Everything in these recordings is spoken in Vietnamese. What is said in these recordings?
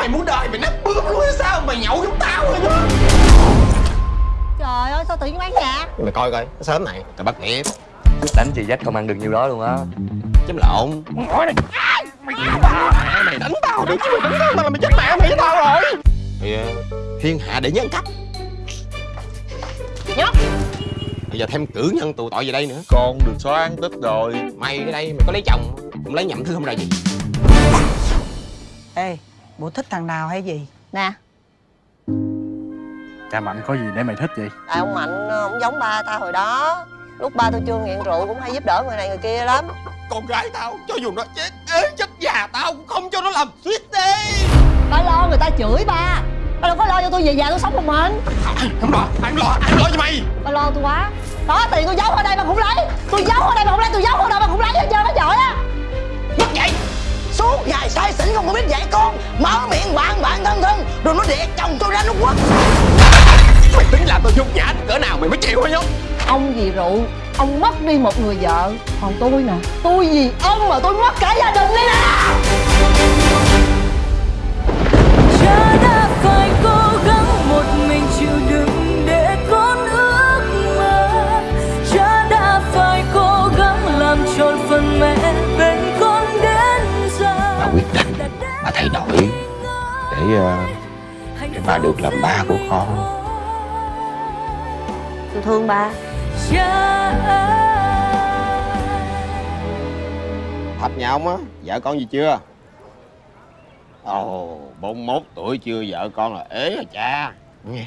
Mày muốn đời mày nát bướm luôn hay sao? Mày nhậu giống tao rồi đó Trời ơi sao tự nhiên bán nhà? Mày coi coi sớm này. Tao bắt nghiệp. Đánh chị dách không ăn được nhiêu đó luôn á. Chấm lộn. Mày Mày đánh tao được chứ mày đánh tao là mày chết mẹ mày với tao rồi. Thì, ờ, Thiên hạ để nhân cấp Nhóc. Bây giờ thêm cử nhân tù tội về đây nữa. Con được xóa án tích rồi. Mày ở đây mày có lấy chồng Cũng lấy nhậm thứ không ra gì. Ê, bộ thích thằng nào hay gì? Nè. Cha Mạnh có gì để mày thích vậy? Tại ông Mạnh ờ, ông giống ba tao hồi đó. Lúc ba tôi chưa nghiện rượu cũng hay giúp đỡ người này người kia lắm. Con gái tao cho dù nó chết ế chết già tao cũng không cho nó làm suýt đi. Ba lo người ta chửi ba. Ba đâu có lo cho tôi về già tôi sống một mình. Không lo, ai lo, ai lo cho mày. Ba lo tôi quá. Đó tiền tôi giấu ở đây mà cũng lấy say xỉn không có biết dạy con? Mở miệng bạn bạn thân thân. Rồi nó đẻ chồng tôi ra nó quất Mày tính làm tao nhục nhã cỡ nào mày mới chịu hả nhóc? Ông vì rượu? Ông mất đi một người vợ. Còn tôi nè. Tôi vì ông mà tôi mất cả gia đình đây nè? Cha đã phải cố gắng một mình chịu đựng để con ước mơ. Cha đã phải cố gắng làm tròn phần mẹ bên Để, ờ, để bà được làm ba của con. Tôi thương ba. Thạch nhà ông á, vợ con gì chưa? Ồ, 41 tuổi chưa vợ con là ế rồi cha. Nghe,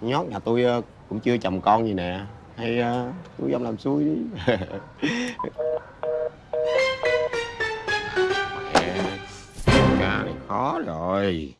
nhót nhà tôi ờ, cũng chưa chồng con gì nè. Hay ờ, tôi ông làm xui đi. Mẹ, ca này khó rồi